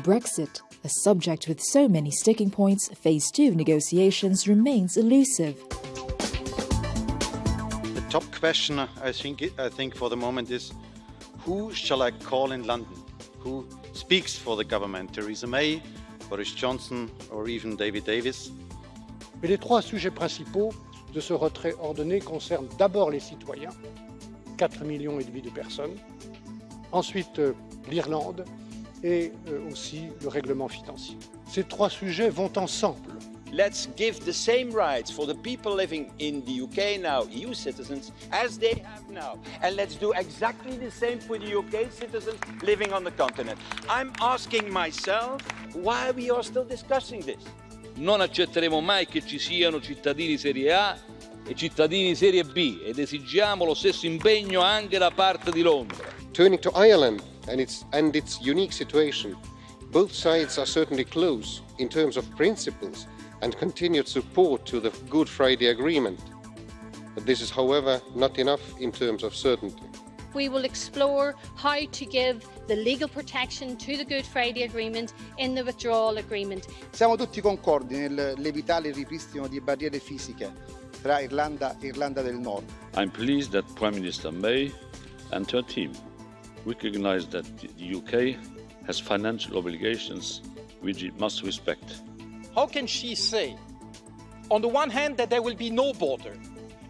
Brexit, a subject with so many sticking points, phase two of negotiations remains elusive. The top question, I think, I think for the moment is who shall I call in London? Who speaks for the government? Theresa May, Boris Johnson or even David Davis? Mais les trois sujets principaux de ce retrait ordonné concernent d'abord les citoyens, 4 millions et demi de personnes, ensuite euh, l'Irlande et euh, aussi le règlement financier. Ces trois sujets vont ensemble. Let's give the same rights for the people living in the UK now, EU citizens, as they have now. And let's do exactly the same for the UK citizens living on the continent. I'm asking myself why we are still discussing this. Non accetteremo mai che ci siano cittadini serie A e cittadini serie B ed esigiamo lo stesso impegno anche da parte di Londra. Turning to Ireland and its, and its unique situation, both sides are certainly close in terms of principles and continued support to the Good Friday Agreement. But this is, however, not enough in terms of certainty. We will explore how to give the legal protection to the Good Friday Agreement in the withdrawal agreement. Siamo tutti concordi nell'evitare il ripristino di barriere fisiche tra Irlanda e Irlanda del Nord. I'm pleased that Prime Minister May and her team recognize that the UK has financial obligations which it must respect. How can she say, on the one hand, that there will be no border,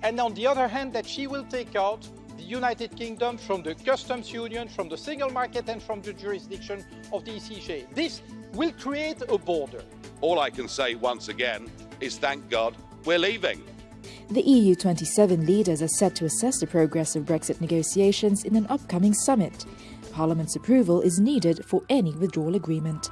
and on the other hand, that she will take out the United Kingdom from the customs union, from the single market, and from the jurisdiction of the ECJ? This will create a border. All I can say once again is thank God we're leaving. The EU 27 leaders are set to assess the progress of Brexit negotiations in an upcoming summit. Parliament's approval is needed for any withdrawal agreement.